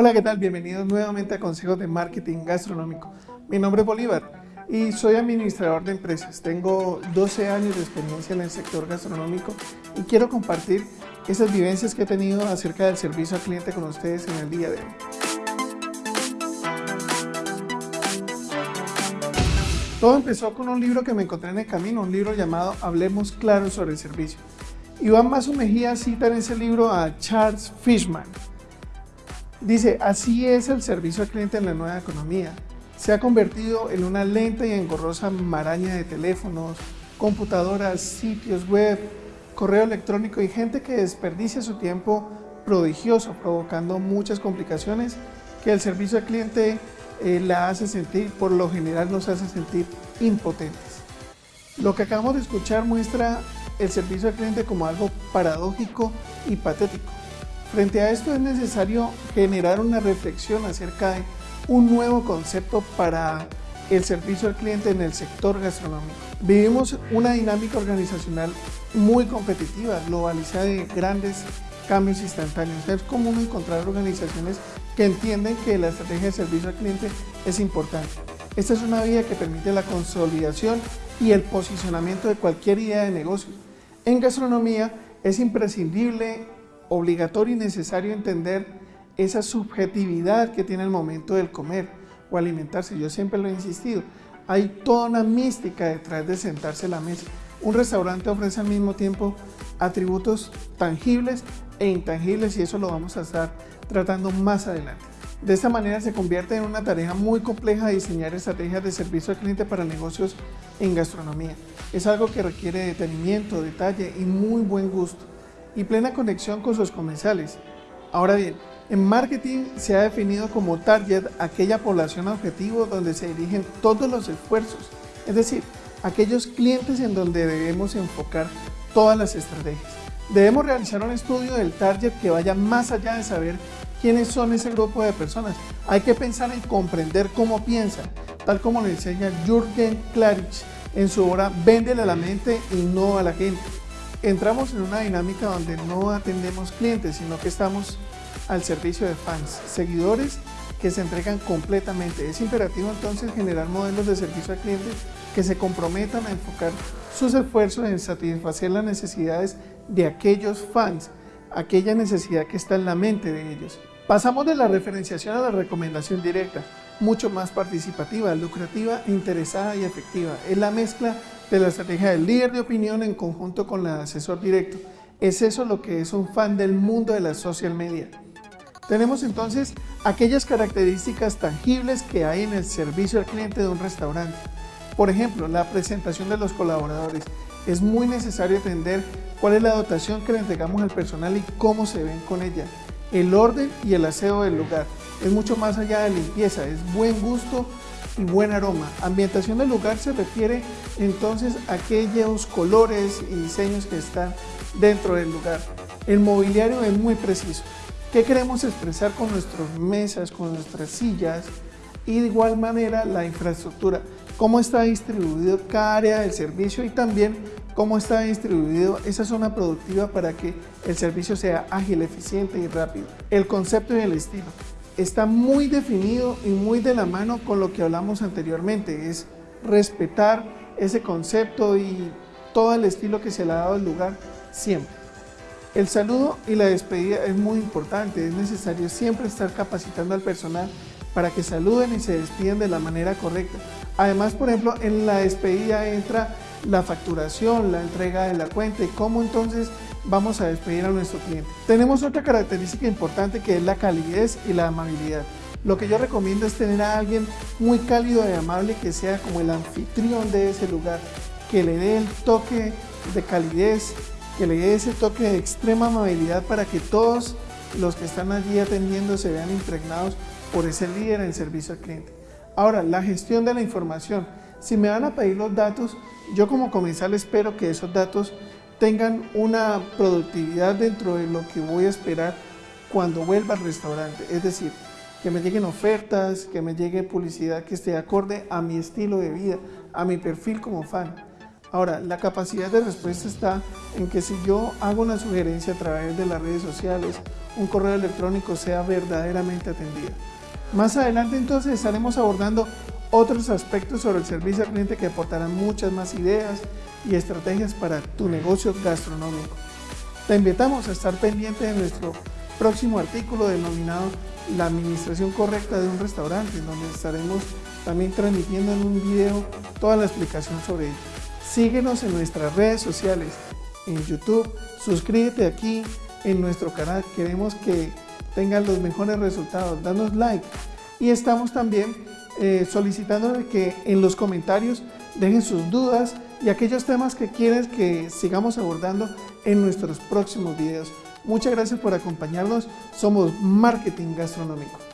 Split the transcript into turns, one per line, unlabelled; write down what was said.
Hola, ¿qué tal? Bienvenidos nuevamente a Consejos de Marketing Gastronómico. Mi nombre es Bolívar y soy administrador de empresas. Tengo 12 años de experiencia en el sector gastronómico y quiero compartir esas vivencias que he tenido acerca del servicio al cliente con ustedes en el día de hoy. Todo empezó con un libro que me encontré en el camino, un libro llamado Hablemos claro sobre el servicio. Iván Mazo Mejía cita en ese libro a Charles Fishman. Dice, así es el servicio al cliente en la nueva economía se ha convertido en una lenta y engorrosa maraña de teléfonos, computadoras, sitios web, correo electrónico y gente que desperdicia su tiempo prodigioso, provocando muchas complicaciones que el servicio al cliente eh, la hace sentir, por lo general nos hace sentir impotentes. Lo que acabamos de escuchar muestra el servicio al cliente como algo paradójico y patético. Frente a esto es necesario generar una reflexión acerca de un nuevo concepto para el servicio al cliente en el sector gastronómico. Vivimos una dinámica organizacional muy competitiva, globalizada de grandes cambios instantáneos. Es común encontrar organizaciones que entienden que la estrategia de servicio al cliente es importante. Esta es una vía que permite la consolidación y el posicionamiento de cualquier idea de negocio. En gastronomía es imprescindible, obligatorio y necesario entender esa subjetividad que tiene el momento del comer o alimentarse. Yo siempre lo he insistido. Hay toda una mística detrás de sentarse a la mesa. Un restaurante ofrece al mismo tiempo atributos tangibles e intangibles y eso lo vamos a estar tratando más adelante. De esta manera se convierte en una tarea muy compleja diseñar estrategias de servicio al cliente para negocios en gastronomía. Es algo que requiere detenimiento, detalle y muy buen gusto y plena conexión con sus comensales. Ahora bien, en marketing se ha definido como target aquella población objetivo donde se dirigen todos los esfuerzos, es decir, aquellos clientes en donde debemos enfocar todas las estrategias. Debemos realizar un estudio del target que vaya más allá de saber quiénes son ese grupo de personas. Hay que pensar en comprender cómo piensan, tal como le enseña Jürgen Klarich en su obra Véndele a la mente y no a la gente. Entramos en una dinámica donde no atendemos clientes, sino que estamos al servicio de fans, seguidores que se entregan completamente. Es imperativo entonces generar modelos de servicio al cliente que se comprometan a enfocar sus esfuerzos en satisfacer las necesidades de aquellos fans, aquella necesidad que está en la mente de ellos. Pasamos de la referenciación a la recomendación directa, mucho más participativa, lucrativa, interesada y efectiva. Es la mezcla de la estrategia del líder de opinión en conjunto con el asesor directo. Es eso lo que es un fan del mundo de la social media. Tenemos entonces aquellas características tangibles que hay en el servicio al cliente de un restaurante. Por ejemplo, la presentación de los colaboradores. Es muy necesario entender cuál es la dotación que le entregamos al personal y cómo se ven con ella. El orden y el aseo del lugar. Es mucho más allá de limpieza, es buen gusto y buen aroma. Ambientación del lugar se refiere entonces a aquellos colores y diseños que están dentro del lugar. El mobiliario es muy preciso. ¿Qué queremos expresar con nuestras mesas, con nuestras sillas? Y de igual manera la infraestructura, cómo está distribuido cada área del servicio y también cómo está distribuido esa zona productiva para que el servicio sea ágil, eficiente y rápido. El concepto y el estilo está muy definido y muy de la mano con lo que hablamos anteriormente, es respetar ese concepto y todo el estilo que se le ha dado al lugar siempre. El saludo y la despedida es muy importante, es necesario siempre estar capacitando al personal para que saluden y se despidan de la manera correcta. Además, por ejemplo, en la despedida entra la facturación, la entrega de la cuenta y cómo entonces vamos a despedir a nuestro cliente. Tenemos otra característica importante que es la calidez y la amabilidad. Lo que yo recomiendo es tener a alguien muy cálido y amable que sea como el anfitrión de ese lugar, que le dé el toque de calidez, que le dé ese toque de extrema amabilidad para que todos los que están allí atendiendo se vean impregnados por ese líder en servicio al cliente. Ahora, la gestión de la información. Si me van a pedir los datos, yo como comensal espero que esos datos tengan una productividad dentro de lo que voy a esperar cuando vuelva al restaurante. Es decir, que me lleguen ofertas, que me llegue publicidad que esté acorde a mi estilo de vida, a mi perfil como fan. Ahora, la capacidad de respuesta está en que si yo hago una sugerencia a través de las redes sociales, un correo electrónico sea verdaderamente atendida. Más adelante entonces estaremos abordando otros aspectos sobre el servicio al cliente que aportarán muchas más ideas y estrategias para tu negocio gastronómico. Te invitamos a estar pendiente de nuestro próximo artículo denominado La administración correcta de un restaurante, donde estaremos también transmitiendo en un video toda la explicación sobre ello. Síguenos en nuestras redes sociales, en YouTube, suscríbete aquí en nuestro canal, queremos que tengan los mejores resultados, danos like y estamos también eh, solicitándole que en los comentarios dejen sus dudas y aquellos temas que quieren que sigamos abordando en nuestros próximos videos. Muchas gracias por acompañarnos, somos Marketing Gastronómico.